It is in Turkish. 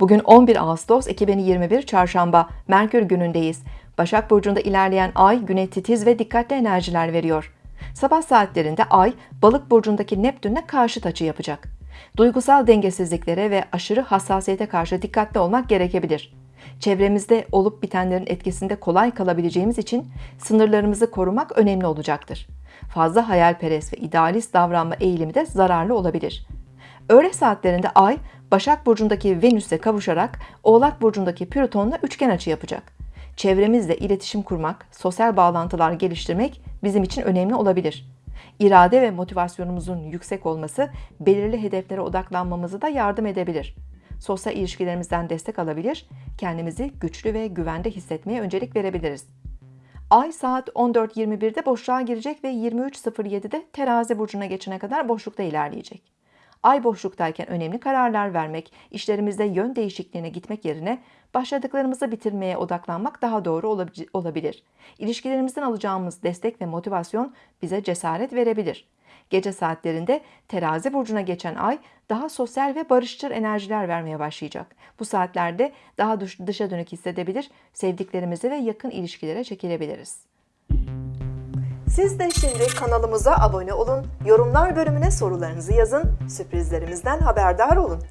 Bugün 11 Ağustos 2021 Çarşamba, Merkür günündeyiz. Başak Burcu'nda ilerleyen ay güne titiz ve dikkatli enerjiler veriyor. Sabah saatlerinde ay, Balık Burcu'ndaki Neptün'le karşıt açı yapacak. Duygusal dengesizliklere ve aşırı hassasiyete karşı dikkatli olmak gerekebilir. Çevremizde olup bitenlerin etkisinde kolay kalabileceğimiz için sınırlarımızı korumak önemli olacaktır. Fazla hayalperest ve idealist davranma eğilimi de zararlı olabilir. Öğle saatlerinde Ay, Başak Burcu'ndaki Venüs'e kavuşarak Oğlak Burcu'ndaki Plüton'la üçgen açı yapacak. Çevremizle iletişim kurmak, sosyal bağlantılar geliştirmek bizim için önemli olabilir. İrade ve motivasyonumuzun yüksek olması belirli hedeflere odaklanmamızı da yardım edebilir. Sosyal ilişkilerimizden destek alabilir, kendimizi güçlü ve güvende hissetmeye öncelik verebiliriz. Ay saat 14.21'de boşluğa girecek ve 23.07'de terazi burcuna geçene kadar boşlukta ilerleyecek. Ay boşluktayken önemli kararlar vermek, işlerimizde yön değişikliğine gitmek yerine başladıklarımızı bitirmeye odaklanmak daha doğru olabilir. İlişkilerimizden alacağımız destek ve motivasyon bize cesaret verebilir. Gece saatlerinde terazi burcuna geçen ay daha sosyal ve barışçıl enerjiler vermeye başlayacak. Bu saatlerde daha dışa dönük hissedebilir, sevdiklerimizi ve yakın ilişkilere çekilebiliriz. Siz de şimdi kanalımıza abone olun, yorumlar bölümüne sorularınızı yazın, sürprizlerimizden haberdar olun.